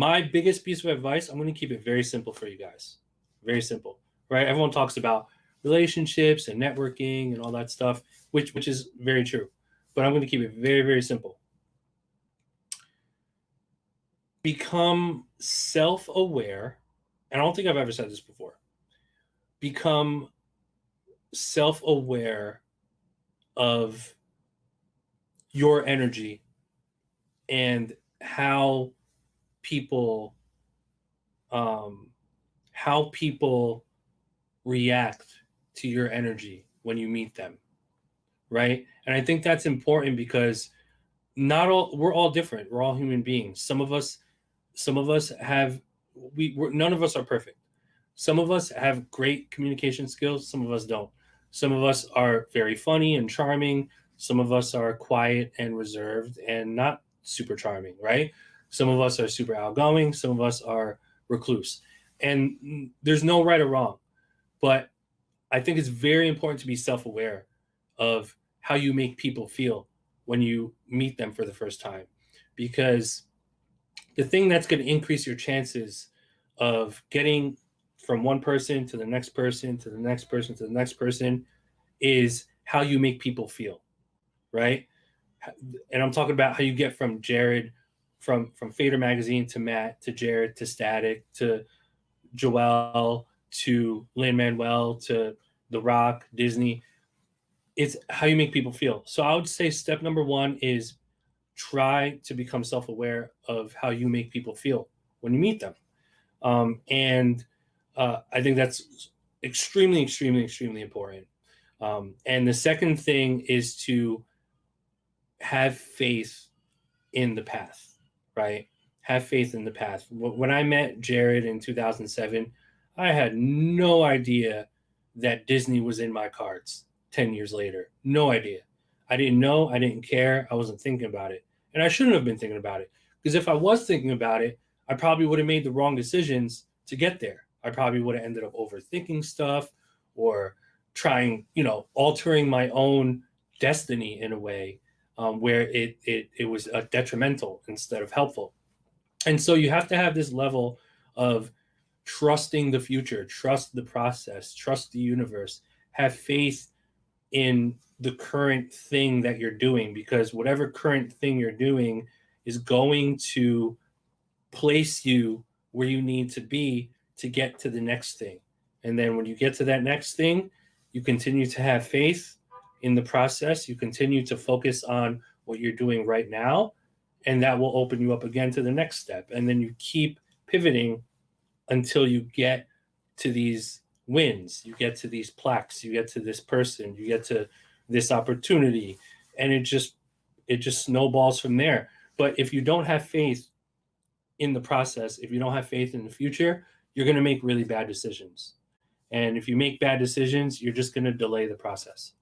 my biggest piece of advice, I'm going to keep it very simple for you guys. Very simple, right? Everyone talks about relationships and networking and all that stuff, which which is very true. But I'm going to keep it very very simple. Become self-aware. And I don't think I've ever said this before. Become self-aware of your energy and how people um how people react to your energy when you meet them right? And i think that's important because not all we're all different. We're all human beings. Some of us some of us have we none of us are perfect. Some of us have great communication skills. Some of us don't. Some of us are very funny and charming. Some of us are quiet and reserved and not super charming right some of us are super outgoing some of us are recluse and there's no right or wrong but I think it's very important to be self aware of how you make people feel when you meet them for the first time. Because the thing that's going to increase your chances of getting from one person to the next person to the next person to the next person is how you make people feel. Right. And I'm talking about how you get from Jared, from from Fader magazine to Matt to Jared to Static to Joel to Lin Manuel to The Rock, Disney. It's how you make people feel. So I would say step number one is try to become self aware of how you make people feel when you meet them. Um, and uh, I think that's extremely, extremely, extremely important. Um, and the second thing is to have faith in the path, right? Have faith in the path. When I met Jared in 2007, I had no idea that Disney was in my cards 10 years later. No idea. I didn't know. I didn't care. I wasn't thinking about it. And I shouldn't have been thinking about it. Because if I was thinking about it, I probably would have made the wrong decisions to get there. I probably would have ended up overthinking stuff or trying, you know, altering my own destiny in a way um, where it, it, it was uh, detrimental instead of helpful. And so you have to have this level of trusting the future, trust the process, trust the universe, have faith in the current thing that you're doing because whatever current thing you're doing is going to place you where you need to be to get to the next thing. And then when you get to that next thing, you continue to have faith in the process, you continue to focus on what you're doing right now, and that will open you up again to the next step. And then you keep pivoting until you get to these wins, you get to these plaques, you get to this person, you get to this opportunity, and it just it just snowballs from there. But if you don't have faith in the process, if you don't have faith in the future, you're going to make really bad decisions. And if you make bad decisions, you're just going to delay the process.